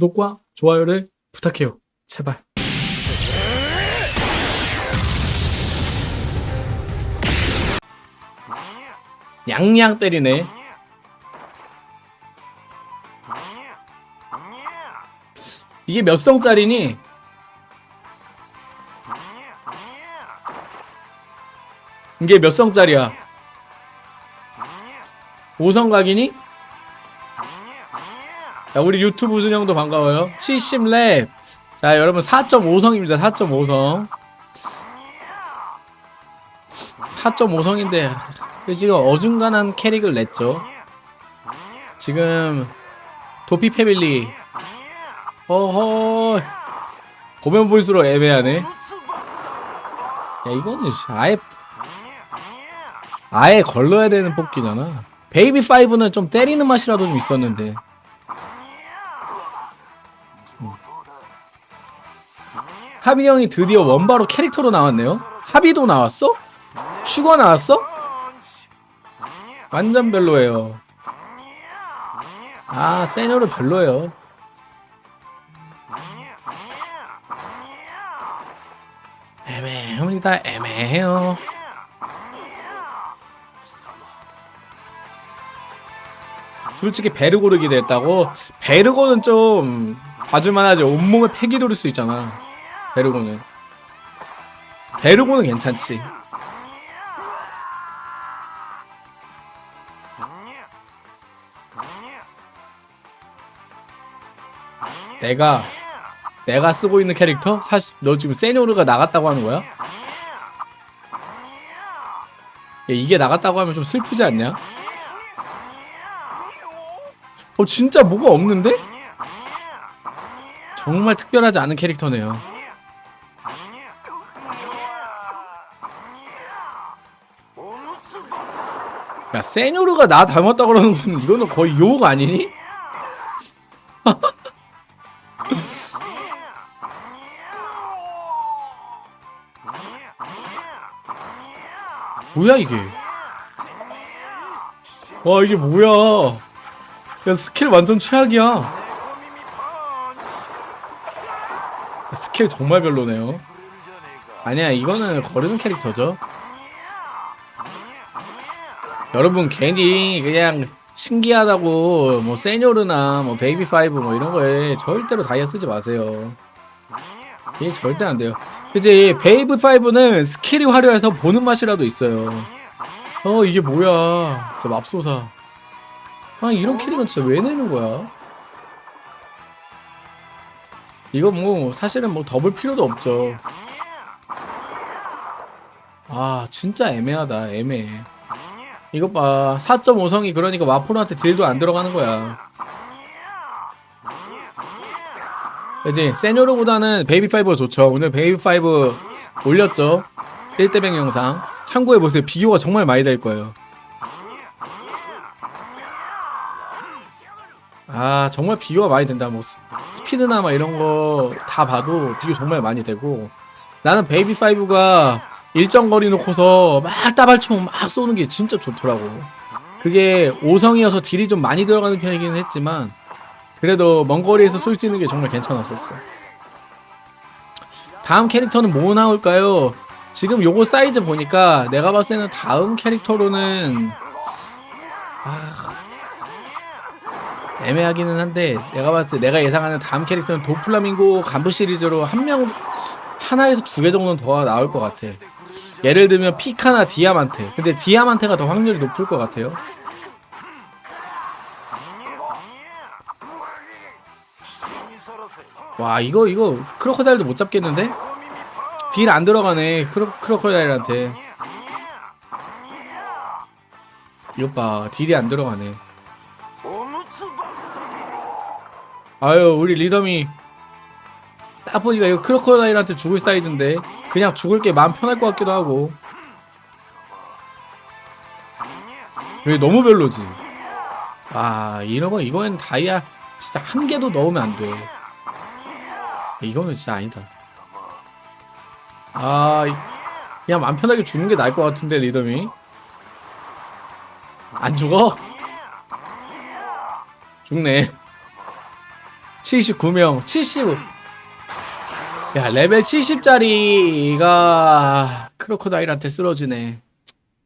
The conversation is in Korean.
구독과 좋아요를 부탁해요. 제발. 양양 때리네. 이게 몇 성짜리니? 이게 몇 성짜리야? 5성 각이니? 자, 우리 유튜브 준영도 반가워요. 70랩. 자, 여러분 4.5성입니다. 4.5성. 4.5성인데 지금 어중간한 캐릭을 냈죠. 지금 도피 패밀리 어허 보면 볼수록 애매하네. 야 이거는 씨, 아예 아예 걸러야 되는 뽑기잖아. 베이비 5는 좀 때리는 맛이라도 좀 있었는데. 하비 형이 드디어 원바로 캐릭터로 나왔네요. 하비도 나왔어? 슈거 나왔어? 완전 별로예요. 아, 세뇨르 별로예요. 애매합니다. 애매해요. 솔직히 베르고를 기대했다고? 베르고는 좀 봐줄만 하지. 온몸에 패기 돌릴 수 있잖아. 베르고는. 베르고는 괜찮지. 내가 내가 쓰고 있는 캐릭터? 사실 너 지금 세뇨르가 나갔다고 하는 거야? 야, 이게 나갔다고 하면 좀 슬프지 않냐? 어 진짜 뭐가 없는데? 정말 특별하지 않은 캐릭터네요. 야 세뇨르가 나 닮았다 그러는 건 이거는 거의 욕 아니니? 뭐야 이게? 와 이게 뭐야? 야 스킬 완전 최악이야 스킬 정말 별로네요. 아니야 이거는 거르는 캐릭터죠. 여러분 괜히 그냥 신기하다고 뭐 세뇨르나 뭐 베이비 파이브 뭐 이런 거에 절대로 다이아 쓰지 마세요. 이게 절대 안 돼요. 이제 베이비 5는 스킬이 화려해서 보는 맛이라도 있어요. 어 이게 뭐야? 진짜 맙소사. 아 이런 캐릭은 진짜 왜 내는 거야 이거 뭐 사실은 뭐 더 볼 필요도 없죠. 아 진짜 애매하다. 애매해. 이것 봐. 4.5성이 그러니까 와포르한테 딜도 안 들어가는 거야. 이제 세뇨르보다는 베이비5가 좋죠. 오늘 베이비5 올렸죠. 1대100 영상. 참고해보세요. 비교가 정말 많이 될 거예요 아 정말 비교가 많이 된다 뭐 스- 스피드나 막 이런 거 다 봐도 비교 정말 많이 되고 나는 베이비5가 일정 거리 놓고서 막 따발총 막 쏘는 게 진짜 좋더라고 그게 5성이어서 딜이 좀 많이 들어가는 편이긴 했지만 그래도 먼 거리에서 쏠 수 있는 게 정말 괜찮았었어. 다음 캐릭터는 뭐 나올까요? 지금 요거 사이즈 보니까 내가 봤을 때는 다음 캐릭터로는 아 애매하기는 한데 내가 봤을 때 내가 예상하는 다음 캐릭터는 도플라밍고 간부 시리즈로 한 명 하나에서 두 개 정도는 더 나올 것 같아. 예를 들면 피카나 디아만테. 근데 디아만테가 더 확률이 높을 것 같아요. 와 이거 이거 크로커다일도 못 잡겠는데? 딜 안 들어가네 크로, 크로커다일한테 이것 봐 딜이 안 들어가네 아유 우리 리더미 딱 보니까 이거 크로커다일한테 죽을 사이즈인데 그냥 죽을 게 마음 편할 것 같기도 하고 왜 너무 별로지 아 이런 거 이거는 다이아 진짜 한 개도 넣으면 안 돼 이거는 진짜 아니다. 아, 이- 그냥 맘 편하게 죽는 게 나을 것 같은데 리더미. 안 죽어? 죽네. 79명 70. 야 레벨 70짜리가 크로코다일한테 쓰러지네.